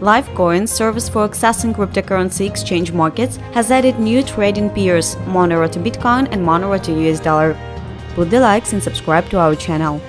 Livecoin, service for accessing cryptocurrency exchange markets, has added new trading peers, Monero to Bitcoin and Monero to US dollar. Put the likes and subscribe to our channel.